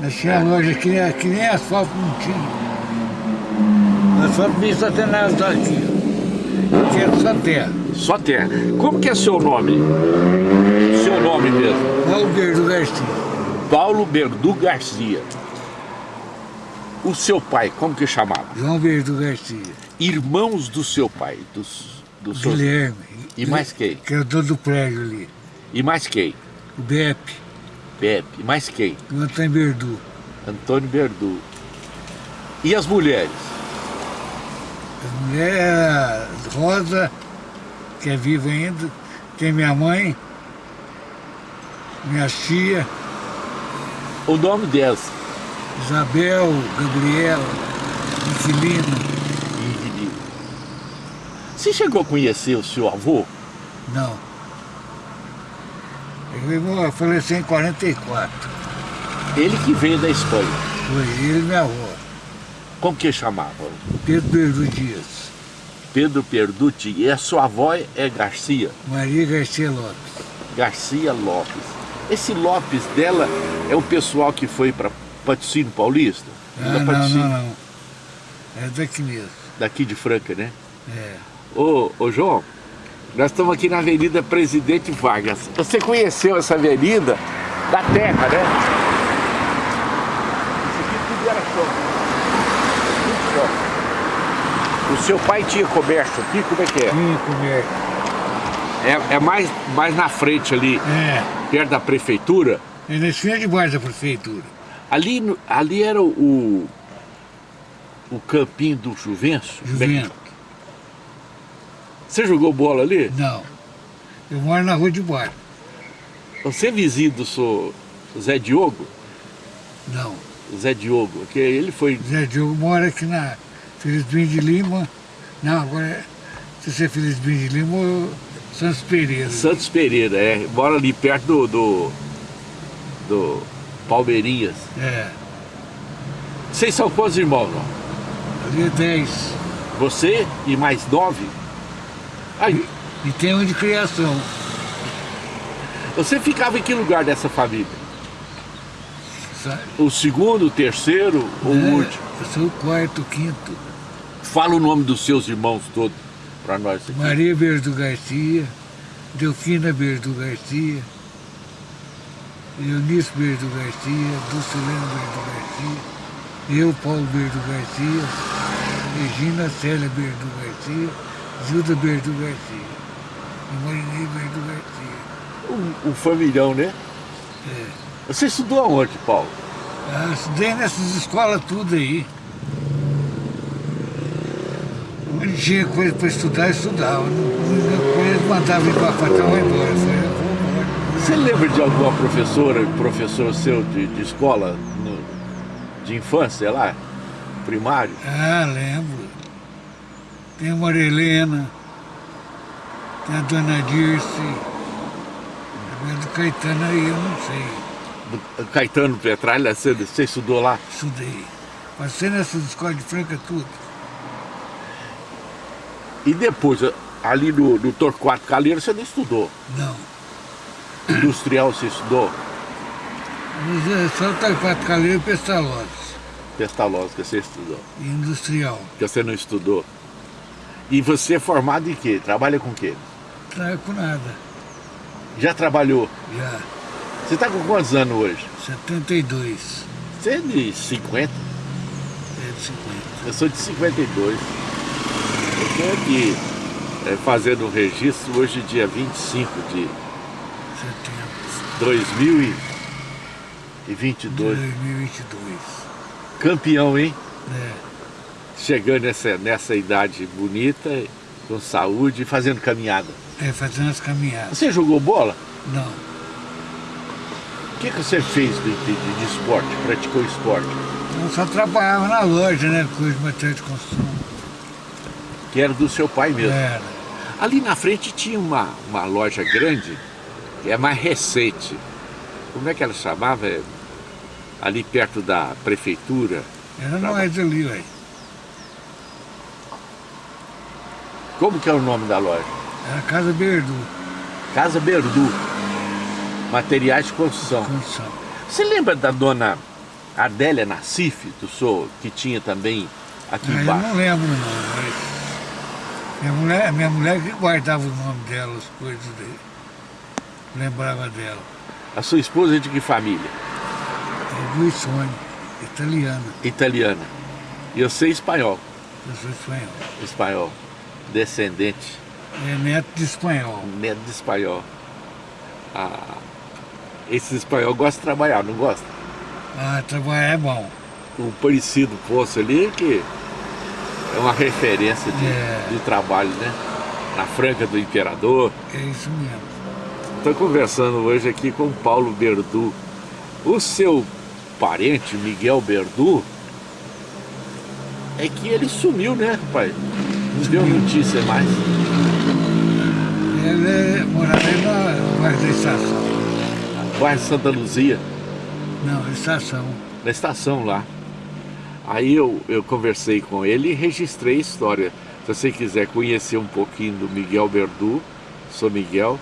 Nós tinha loja que nem, que nem asfalto não tinha. Asfalto nem só tem nada aqui. Tinha só terra. Só terra. Como que é seu nome? Seu nome mesmo? Paulo Berdo Garcia. Paulo Berdu Garcia. O seu pai, como que chamava? João Berdo Garcia. Irmãos do seu pai, dos, do seu... Guilherme. E mais quem? Que é o dono do prédio ali. E mais quem? O Bepe. Pepe. Mais quem? O Antônio Berdu. Antônio Berdu. E as mulheres? A mulher é Rosa, que é viva ainda. Tem minha mãe, minha tia, O nome delas? Isabel, Gabriela, Inquilino. Inquilino. Você chegou a conhecer o seu avô? Não. Ele faleceu em 44. Ele que veio da Espanha. Foi ele e minha avó. Como que chamava? Pedro Berdu Dias. Pedro Perducci. E a sua avó é Garcia? Maria Garcia Lopes. Garcia Lopes. Esse Lopes dela é o pessoal que foi para Patrocínio Paulista? Ah, não, não, não. É daqui mesmo. Daqui de Franca, né? É. Ô, ô João, nós estamos aqui na Avenida Presidente Vargas. Você conheceu essa avenida da terra, né? Isso aqui tudo era chão. Tudo chão. O seu pai tinha comércio aqui? Como é que é? Tinha comércio. É, é mais, mais na frente ali, É. perto da prefeitura. É na esquina de baixo da prefeitura. Ali, ali era o, o campinho do Juvencio. Juventus. Você jogou bola ali? Não. Eu moro na rua de baixo. Você é vizinho do seu Zé Diogo? Não. Zé Diogo, que ele foi... Zé Diogo mora aqui na Felizbim de Lima. Não, agora, se você é Felizbim de Lima ou Santos Pereira. Santos Pereira, é, mora ali perto do, do, do Palmeirinhas. É. Vocês são quantos irmãos, não? Ali é 10. Você e mais nove? Aí, E tem um de criação. você ficava em que lugar dessa família? sabe? O segundo, o terceiro ou o É, último? Eu sou o quarto, o quinto. Fala o nome dos seus irmãos todos para nós aqui. Maria Berdo Garcia, Delfina Berdo Garcia, Eunice Berdo Garcia, Dulcilena Berdo Garcia, eu, Paulo Berdo Garcia, Regina Célia Berdo Garcia, Gilda Berdo Garcia e Marinei Berdo Garcia. Um, um familhão, né? É. Você estudou aonde, Paulo? Ah, estudei nessas escolas tudo aí. Onde tinha coisa para estudar, eu estudava. Eles mandavam ir para eu vou embora. Você lembra de alguma professora, professor seu de, de escola, no- de infância lá? Primário? Ah, lembro. Tem a Maria Helena, tem a Dona Dirce, do Caetano aí eu não sei. Do Caetano Petralha, você, você estudou lá? Estudei. Passei nessas escolas de Franca tudo. E depois, ali no, no Torquato Calheiro, você não estudou. Não. Industrial você estudou? É só Taipate Caleiro e Pestalozzi. Pestalozzi que você estudou. E industrial. Que você não estudou. E você é formado em quê? Trabalha com quê? Não é com nada. Já trabalhou? Já. Você está com quantos anos hoje? 72. Você é de 50? É de 50. Eu sou de 52. Eu estou aqui é, fazendo um registro hoje, dia 25 de 70. 2022. 2022. Campeão, hein? É. Chegando nessa, nessa idade bonita, com saúde e fazendo caminhada. É, fazendo as caminhadas. Você jogou bola? Não. O que, que você fez de, de, de- esporte? Praticou esporte? Eu só trabalhava na loja, né? Coisa de material de construção. Que era do seu pai mesmo. Era. Ali na frente tinha uma, uma loja grande, que é mais recente. Como é que ela chamava? É, Ali perto da prefeitura. Era nós ali, ué. Como que é o nome da loja? Era Casa Berdu, Casa Berdu. Materiais de construção. construção. Você lembra da dona Adélia Nassif, do senhor, que tinha também aqui Ah, eu embaixo? não lembro não, mas minha mulher, minha mulher que guardava o nome dela, as coisas dele. Lembrava dela. A sua esposa é de que família? É Luiz Sônia, italiana. Italiana. E eu sei espanhol. Eu sou espanhol. Espanhol. Descendente. É neto de espanhol. Neto de espanhol. Ah, esses espanhol gostam de trabalhar, não gosta? Ah, trabalhar é bom. O parecido poço ali que é uma referência de, É. de trabalho, né? Na Franca do Imperador. É isso mesmo. Estou conversando hoje aqui com o Paulo Berdu. O seu parente, Miguel Berdu, é que ele sumiu, né, pai? Não deu notícia mais. Ele é, morava na bairro da estação. Bairro Santa Luzia, Não, estação. na estação lá. Aí eu, eu conversei com ele e registrei a história. Se você quiser conhecer um pouquinho do Miguel Berdu, sou Miguel,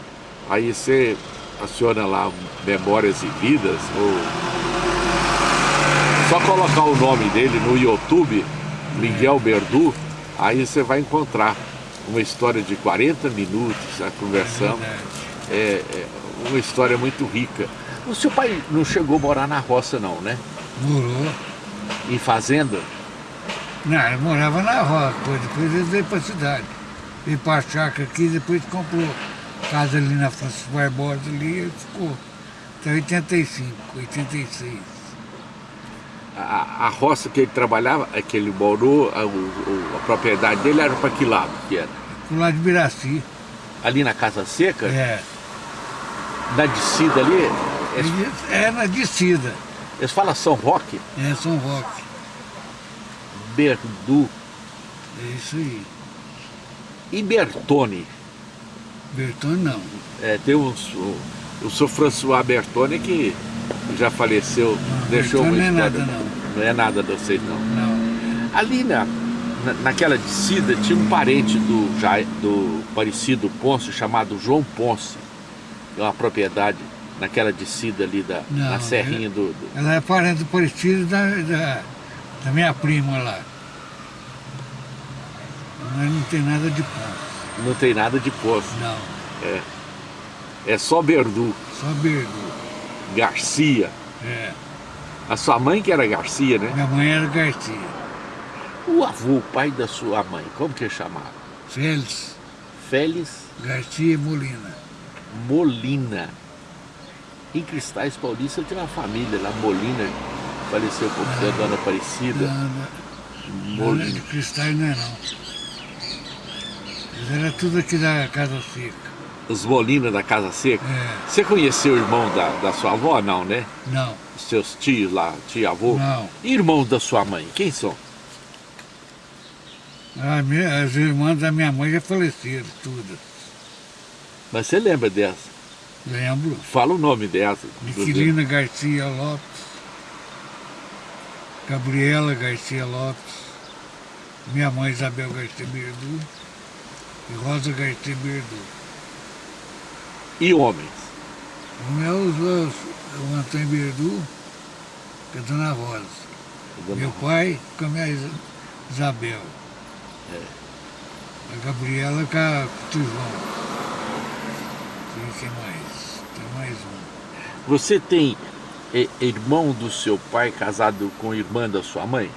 aí você aciona lá Memórias e Vidas, ou só colocar o nome dele no YouTube, Miguel Berdu, aí você vai encontrar uma história de 40 minutos, a conversão, Verdade. é, é uma história muito rica. O seu pai não chegou a morar na roça não, né? Morou. Em fazenda? Não, ele morava na roça, depois, ele veio para a cidade. Veio para a chácara aqui, depois comprou casa ali na Francisco Barbosa ali, ele ficou até 85, 86. A, a roça que ele trabalhava, é que ele morou, a, a propriedade dele era para que lado que era? Pro lado de Biraci. Ali na Casa Seca, É. na descida ali, Ele- É na descida. eles falam São Roque, É São Roque. Berdu É isso aí. e Bertone. Bertone não. É, tem uns, o, o seu François Bertone que já faleceu, deixou uma Bertone não é história. nada, não. Não é nada de vocês não. Não. Ali na, na- naquela descida tinha um parente do, do Parecido Ponce chamado João Ponce. É uma propriedade naquela descida ali da, Não, na serrinha do, do- Ela é parente parecida da, da, da minha prima lá. Mas não tem nada de ponto. Não tem nada de poço. Não. É só Berdu, Só Berdu. Garcia. É. A sua mãe que era Garcia, né? Minha mãe era Garcia. O avô, o pai da sua mãe, como que ele chamava? Félix Félix Garcia Molina. Molina. Em Cristais Paulista tem uma família lá, Molina, faleceu pouco tempo, Dona Aparecida. Molina. de cristais não é não. Mas era tudo aqui da Casa Seca. Os Molina da Casa Seca. É. Você conheceu o irmão da, da sua avó? Não, né? Não, Os seus tios lá, tia avô? não. E irmãos da sua mãe, quem são? A minha- as irmãs da minha mãe já faleceram, todas. Mas você lembra dessa? Lembro. Fala o nome dessa. Miquelina Garcia Lopes, Gabriela Garcia Lopes, minha mãe Isabel Garcia Berdu e Rosa Garcia Berdu. E homens? O meu os, o Antônio Berdu, que é Dona Rosa. Dona Meu pai com a minha Isa- Isabel. A Gabriela com a com o Tijão. E quem mais? Tem mais um. Você tem é, irmão do seu pai casado com irmã da sua mãe?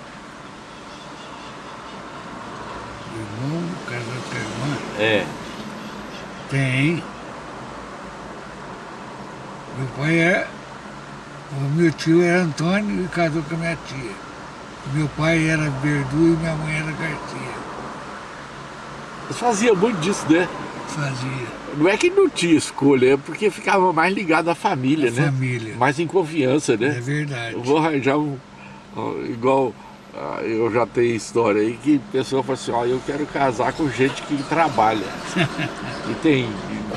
Irmão, casado com a irmã. É. Tem. Meu pai é. O meu tio era Antônio e casou com a minha tia. Meu pai era Berdu e minha mãe era Garcia. Fazia muito disso, né? Fazia. Não é que não tinha escolha, é porque ficava mais ligado à família, né? família. Mais em confiança, É né? verdade. Eu vou arranjar um. Igual eu já tenho história aí que pessoa fala assim, ó, eu quero casar com gente que trabalha. e tem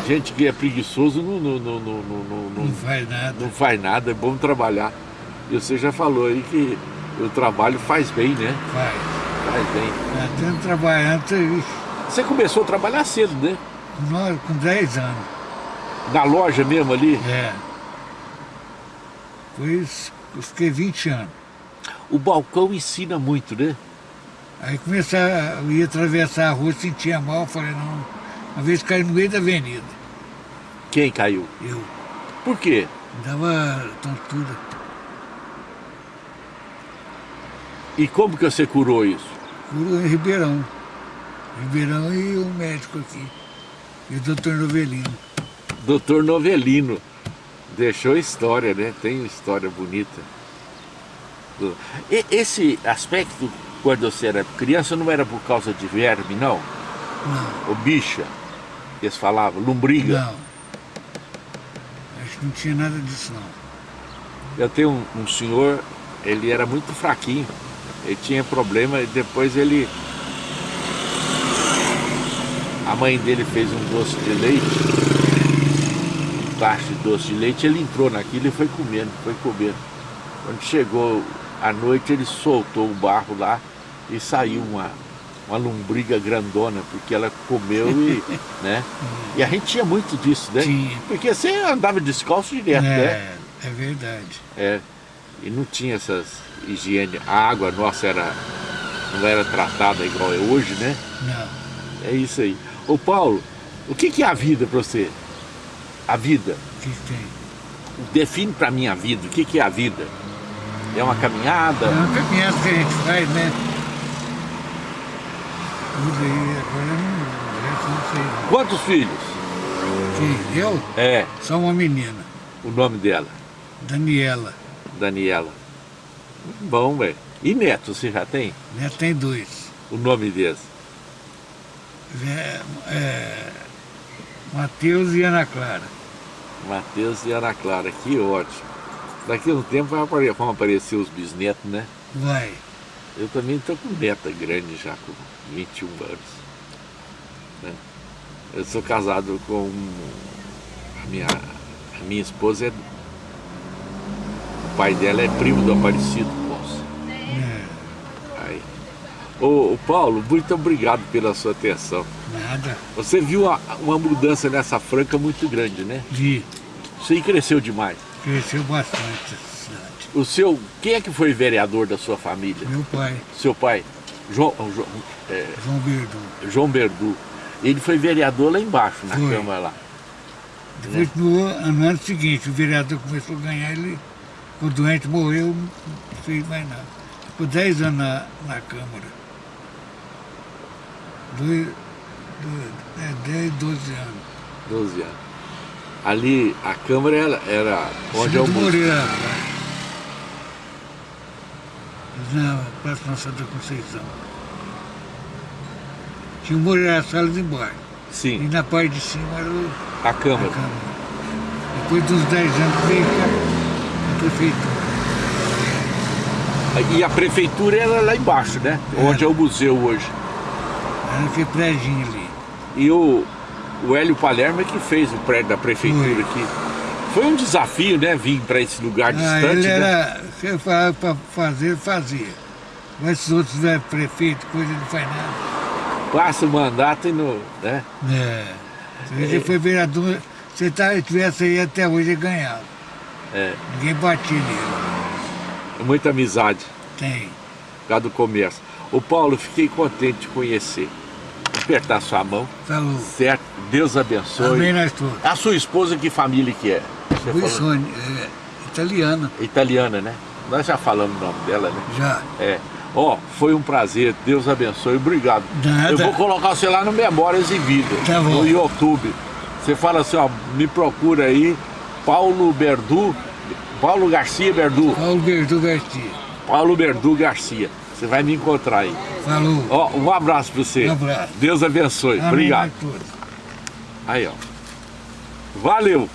gente que é preguiçoso não, não, não, não, não, não, Não faz nada. não faz nada, é bom trabalhar. E você já falou aí que o trabalho faz bem, né? Faz. Faz bem. Já tendo trabalhando, ixi, Você começou a trabalhar cedo, né? nós com 10 anos. Na loja mesmo ali. É. Depois eu fiquei 20 anos. O balcão ensina muito, né? Aí começar, eu ia atravessar a rua, sentia mal, falei, não, uma vez caí no meio da avenida. Quem caiu? Eu Por quê? dava tontura. E como que você curou isso? Curou em Ribeirão. Ribeirão e o médico aqui. E o doutor Novelino. Doutor Novelino. Deixou história, né? Tem uma história bonita. Do- E- esse aspecto, quando você era criança, não era por causa de verme, não? Não, Ou bicha, eles falavam, lombriga. não. Acho que não tinha nada disso não. Eu tenho um, um senhor, ele era muito fraquinho, ele tinha problema e depois ele... A mãe dele fez um doce de leite, um tacho de doce de leite, ele entrou naquilo e foi comendo, foi comendo. Quando chegou à noite, ele soltou o barro lá e saiu uma, uma lombriga grandona, porque ela comeu e, né? E a gente tinha muito disso, né? Tinha. Porque você andava descalço direto, né? É, é verdade. É, e não tinha essas higiene. A água nossa era, não era tratada igual é hoje, né? Não. É isso aí. Ô Paulo, o que, que é a vida para você? A vida. O que, que tem? Define para mim a vida. O que, que é a vida? É uma caminhada? É uma caminhada que a gente faz, né? Tudo aí, agora não, eu não sei. Quantos filhos? Quem? Eu? É, Só uma menina, o nome dela. Daniela. Daniela. Bom, velho. E neto, você já tem? Né? Tem dois. O nome deles? É, é, Matheus e Ana Clara. Matheus e Ana Clara. Que ótimo. Daqui a um tempo vai apare- vão aparecer os bisnetos, né? Vai. Eu também estou com neta grande já, com 21 anos. né? Eu sou casado com a minha, a minha esposa, é, o pai dela é primo do Aparecido Ponce. É, Aí. Ô, ô, Paulo, muito obrigado pela sua atenção. nada. Você viu uma, uma mudança nessa franca muito grande, né? Vi. Isso aí cresceu demais. Cresceu bastante essa cidade. O seu, quem é que foi vereador da sua família? Meu pai, Seu pai? João, João, é, João Berdu. João Berdu. Ele foi vereador lá embaixo, na Foi. Câmara lá. Depois, no, ano- no ano seguinte, o vereador começou a ganhar, ele ficou doente, morreu, não fez mais nada. Ficou 10 anos na, na Câmara. Dois, dois, é, 10, 12 anos. 12 anos. Ali, a Câmara era, era onde é o museu. Moreira, lá. Na Praça Nossa da Conceição. Tinha o Moreira Salles embaixo. E Sim, na parte de cima era o, a a Câmara. Câmara. Depois dos 10 anos veio a prefeitura. E a prefeitura era lá embaixo, né? Onde é o museu hoje. Era aquele prédio ali. E o, o Hélio Palermo é que fez o prédio da prefeitura aqui. Foi um desafio, né? Vir para esse lugar Ah, distante, ele né? era, se falava para fazer, fazia. Mas esses outros velhos prefeitos, coisa não faz nada. Passa o mandato e no. Né? É. Se ele foi vereador, se tá- tivesse aí até hoje, ele ganhava. É, Ninguém batia nele. muita amizade Tem. por causa do comércio. Ô Paulo, fiquei contente de conhecer. Apertar sua mão, Falou. certo? Deus abençoe. Amém nós todos. A sua esposa, que família que é? Wilson, é, italiana, Italiana, né? Nós já falamos o nome dela, né? já. É. Ó, foi um prazer. Deus abençoe. Obrigado. Nada. Eu vou colocar você lá no Memórias em Vida. Tá bom. No YouTube. Você fala assim, ó, me procura aí, Paulo Berdu, Paulo Garcia Berdu, Paulo Berdu Garcia. Paulo Berdu Garcia. Você vai me encontrar aí. Falou. Ó, um abraço pra você. Um abraço. Deus abençoe. Amém Obrigado. Aí, ó. Valeu.